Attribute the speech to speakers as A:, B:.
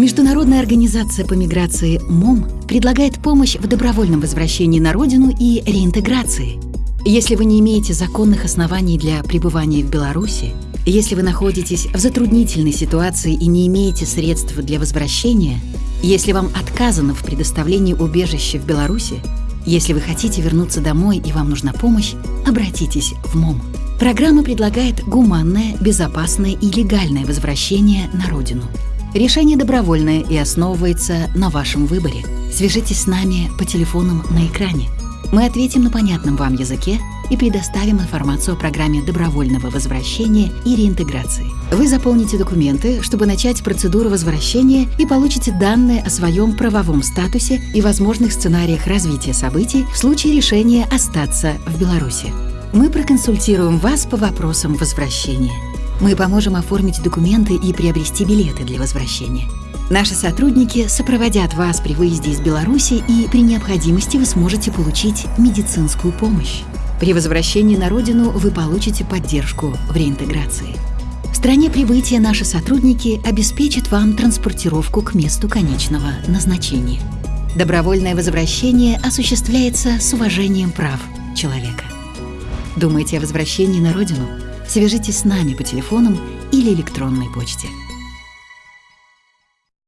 A: Международная организация по миграции МОМ предлагает помощь в добровольном возвращении на родину и реинтеграции. Если вы не имеете законных оснований для пребывания в Беларуси, если вы находитесь в затруднительной ситуации и не имеете средств для возвращения, если вам отказано в предоставлении убежища в Беларуси, если вы хотите вернуться домой и вам нужна помощь, обратитесь в МОМ. Программа предлагает гуманное, безопасное и легальное возвращение на родину. Решение добровольное и основывается на вашем выборе. Свяжитесь с нами по телефонам на экране. Мы ответим на понятном вам языке и предоставим информацию о программе добровольного возвращения и реинтеграции. Вы заполните документы, чтобы начать процедуру возвращения и получите данные о своем правовом статусе и возможных сценариях развития событий в случае решения остаться в Беларуси. Мы проконсультируем вас по вопросам возвращения. Мы поможем оформить документы и приобрести билеты для возвращения. Наши сотрудники сопроводят вас при выезде из Беларуси и при необходимости вы сможете получить медицинскую помощь. При возвращении на родину вы получите поддержку в реинтеграции. В стране прибытия наши сотрудники обеспечат вам транспортировку к месту конечного назначения. Добровольное возвращение осуществляется с уважением прав человека. Думаете о возвращении на родину? Свяжитесь с нами по телефонам или электронной почте.